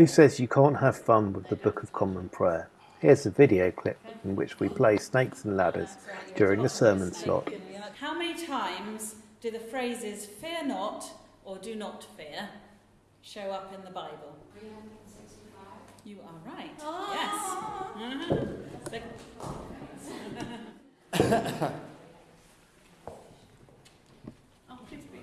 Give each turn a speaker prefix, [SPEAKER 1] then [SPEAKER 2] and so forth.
[SPEAKER 1] Who says you can't have fun with the Book of Common Prayer? Here's a video clip in which we play Snakes and Ladders during the sermon slot.
[SPEAKER 2] How many times do the phrases fear not or do not fear show up in the Bible?
[SPEAKER 3] 365.
[SPEAKER 2] You are right. Yes. oh, please be.